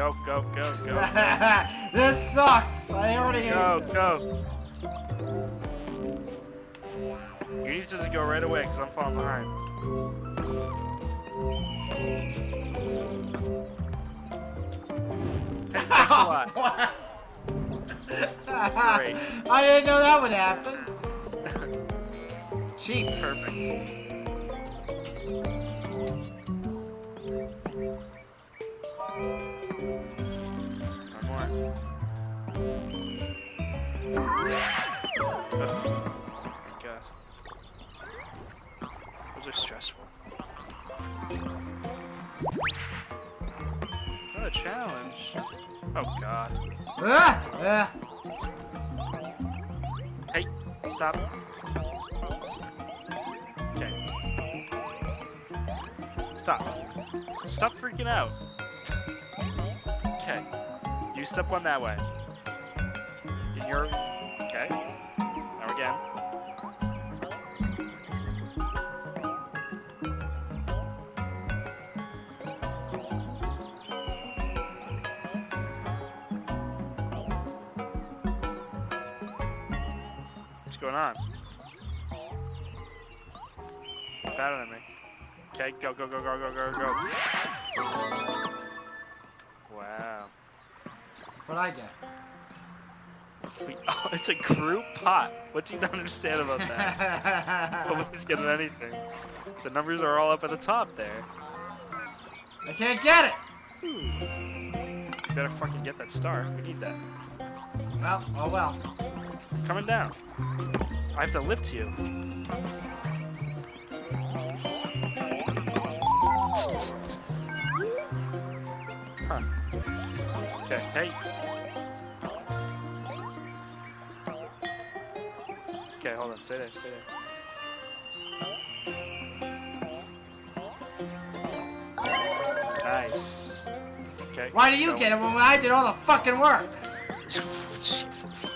Go, go, go, go. this sucks. I already Go, go. You need to just go right away, because I'm falling behind. Hey, thanks a lot. Great. I didn't know that would happen. Cheap. Perfect. Stop. Okay. Stop. Stop freaking out. Okay. You step one that way. You're... going on? Fatter than me. Okay, go, go, go, go, go, go, go. Wow. What'd I get? We, oh, it's a group pot. What do you not understand about that? Nobody's getting anything. The numbers are all up at the top there. I can't get it. You better fucking get that star. We need that. Well, oh well. Coming down. I have to lift you. Huh. Okay, hey. Okay, hold on. Stay there, stay there. Nice. Okay. Why do you get it when I did all the fucking work? Jesus.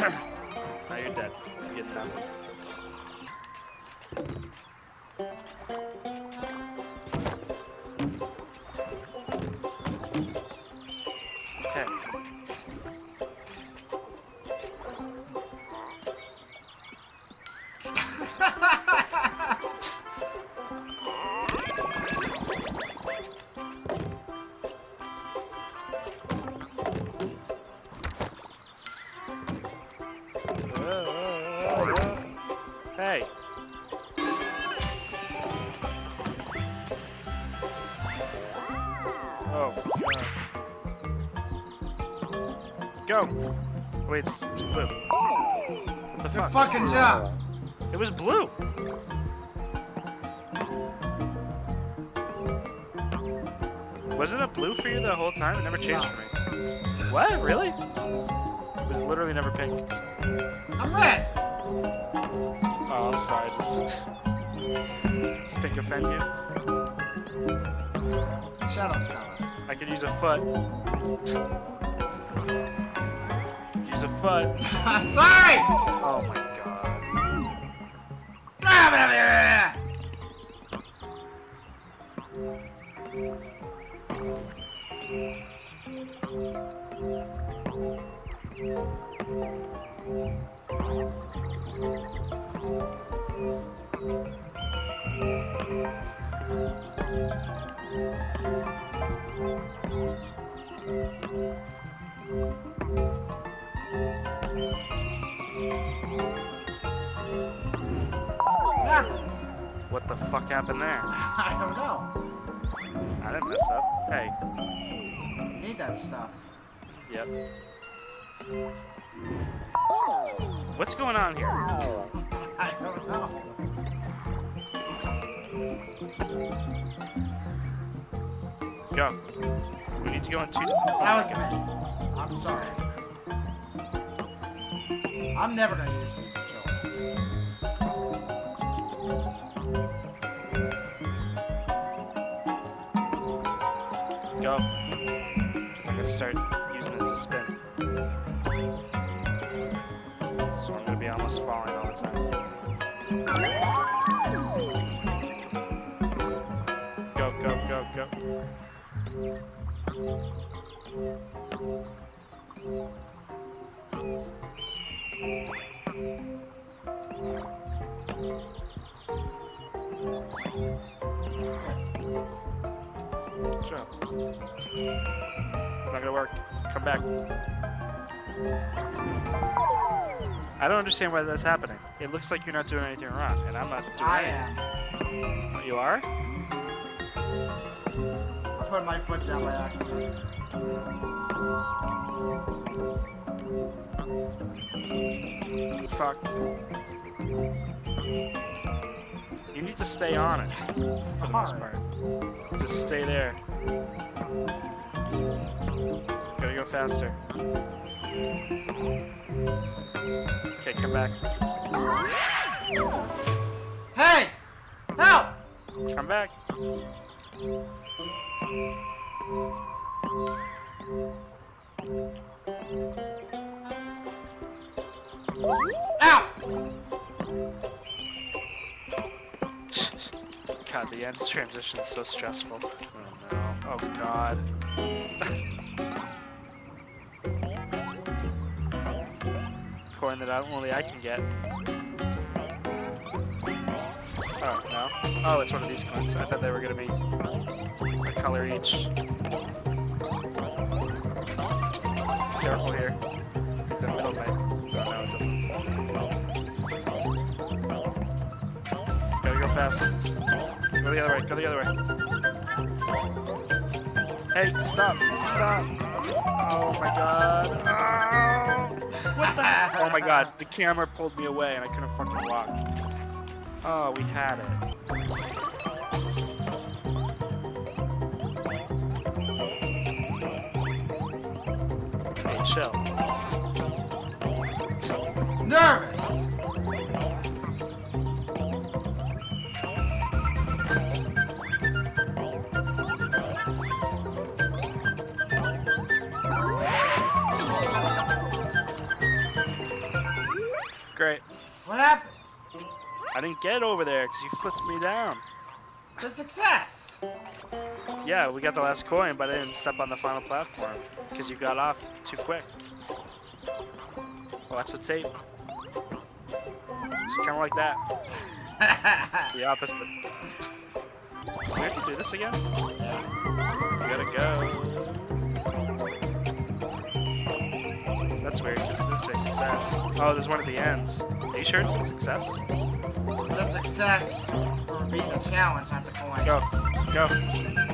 Now you're dead. Get nothing. Okay. Hey. Oh, God. Go! Wait, it's, it's blue. What the Good fuck? fucking job. It was blue! Wasn't it blue for you the whole time? It never changed for me. What? Really? It was literally never pink. I'm red. Oh, I'm sorry. Just, just pink offend you. Shadow's color. I could use a foot. Use a foot. Sorry. Oh my god. Ah, What the fuck happened there? I don't know. I didn't mess up. Hey. Need that stuff. Yep. What's going on here? I don't know. Go. We need to go in two. That was. I'm sorry. I'm never gonna use these controls. Go. Because I'm gonna start using it to spin. So I'm gonna be almost falling all the time. Go. go, go, go. Jump. It's not gonna work. Come back. I don't understand why that's happening. It looks like you're not doing anything wrong, and I'm not doing I anything. am. You are? Put my foot down by accident. Fuck. You need to stay on it, for the most part. Just stay there. Gotta go faster. Okay, come back. Hey! Help! Come back. God, the end transition is so stressful. Oh no. Oh god. Coin that I, only I can get. Oh, no. Oh, it's one of these coins. I thought they were gonna be color each. Careful here. The middle might. Oh, no, it doesn't. Gotta go fast. Go the other way. Go the other way. Hey, stop! Stop! Oh my god! Oh, what the? Oh my god! The camera pulled me away and I couldn't fucking walk. Oh, we had it. Chill. Nervous! Great. What happened? I didn't get over there because you flipped me down. It's a success! Yeah, we got the last coin, but I didn't step on the final platform because you got off too quick. Watch the tape. It's kind of like that. The opposite. We have to do this again? We gotta go. That's weird. It did say success. Oh, there's one at the ends. Are you sure it's a success? It's a success for beating the challenge, not the coins. Go. Go.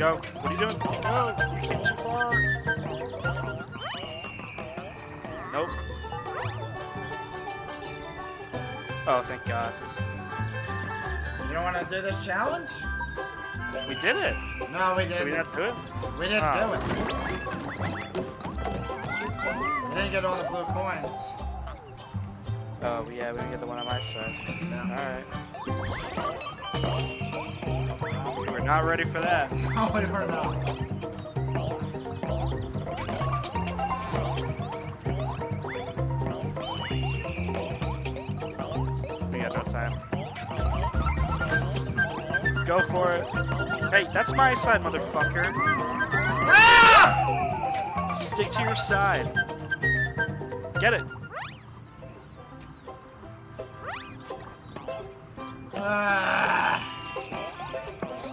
Go. What are you doing? Go. You came too far. Nope. Oh, thank God. You don't want to do this challenge? We did it. No, we Did didn't. we not do it? We didn't Ah. do it. We didn't get all the blue coins. Oh, yeah, we didn't get the one on my side. No. Alright. We were not ready for that. No, we were not. We got no time. Go for it. Hey, that's my side, motherfucker. Ah! Stick to your side. Get it.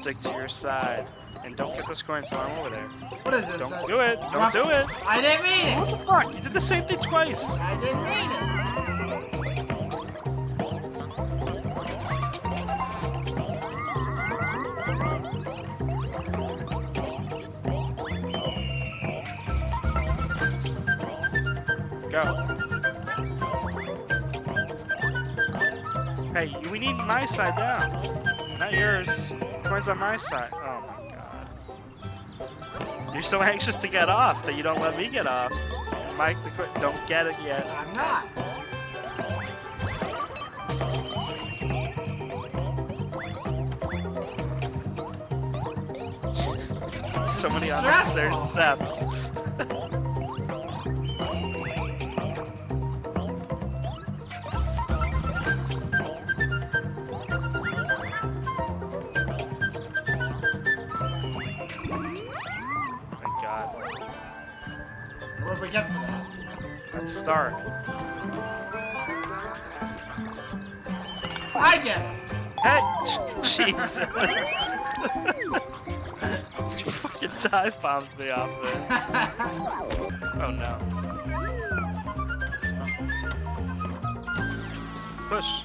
Stick to your side. And don't get this coin until I'm over there. What is this? Don't uh, do it. Don't do it. I didn't mean it. What the fuck? You did the same thing twice. I didn't mean it. Go. Hey, we need my side down. Not yours. Coin's on my side. Oh my god. You're so anxious to get off that you don't let me get off. Mike, the coin. Don't get it yet. I'm not. So many unnecessary steps. Let's start. I get it. Hey, Jesus. you fucking dive bombed me off there. Oh no. Push.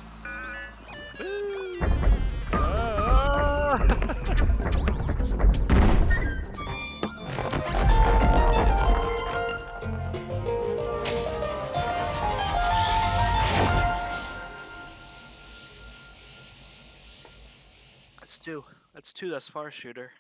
That's far, shooter.